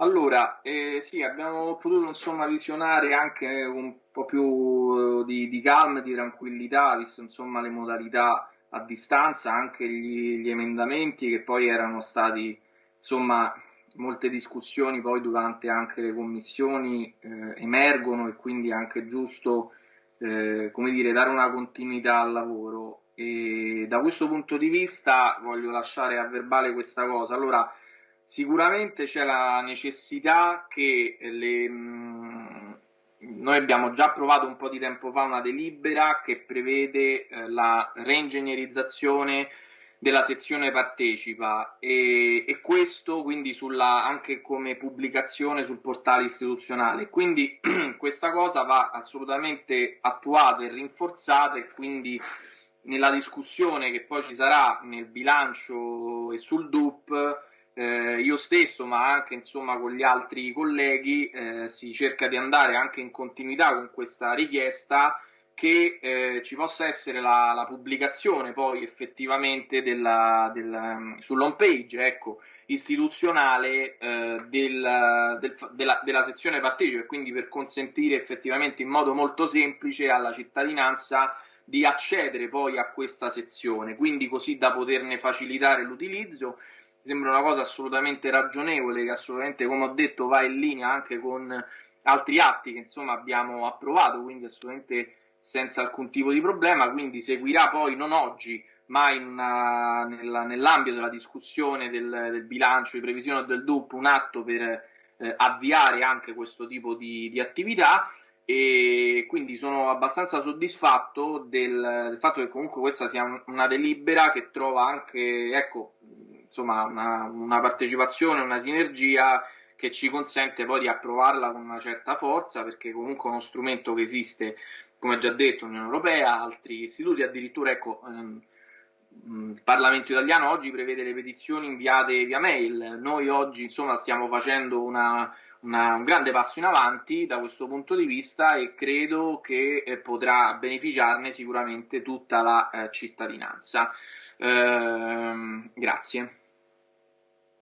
Allora, eh, sì, abbiamo potuto insomma visionare anche un po' più eh, di, di calma, di tranquillità, visto insomma le modalità a distanza, anche gli, gli emendamenti che poi erano stati insomma molte discussioni poi durante anche le commissioni eh, emergono e quindi è anche giusto eh, come dire, dare una continuità al lavoro. E da questo punto di vista voglio lasciare a verbale questa cosa. Allora, Sicuramente c'è la necessità che le, mh, mm, noi abbiamo già approvato un po' di tempo fa una delibera che prevede eh, la reingegnerizzazione della sezione partecipa e, e questo quindi sulla, anche come pubblicazione sul portale istituzionale. Quindi questa cosa va assolutamente attuata e rinforzata e quindi nella discussione che poi ci sarà nel bilancio e sul DUP eh, io stesso, ma anche insomma con gli altri colleghi, eh, si cerca di andare anche in continuità con questa richiesta che eh, ci possa essere la, la, pubblicazione poi effettivamente della, del, sull'home page ecco, istituzionale eh, del, del, della, della, sezione partecipe, quindi per consentire effettivamente in modo molto semplice alla cittadinanza di accedere poi a questa sezione, quindi così da poterne facilitare l'utilizzo sembra una cosa assolutamente ragionevole, che assolutamente, come ho detto, va in linea anche con altri atti che insomma abbiamo approvato, quindi assolutamente senza alcun tipo di problema, quindi seguirà poi non oggi, ma una, nella, nell'ambito della discussione del, del, bilancio di previsione del DUP un atto per eh, avviare anche questo tipo di, di, attività. E quindi sono abbastanza soddisfatto del, del fatto che comunque questa sia una delibera che trova anche, ecco, insomma, una, una partecipazione, una sinergia che ci consente poi di approvarla con una certa forza, perché comunque è uno strumento che esiste, come già detto, Unione Europea, altri istituti, addirittura ecco, ehm, il Parlamento italiano oggi prevede le petizioni inviate via mail, noi oggi insomma stiamo facendo una, una, un grande passo in avanti da questo punto di vista e credo che eh, potrà beneficiarne sicuramente tutta la eh, cittadinanza. Eh, grazie.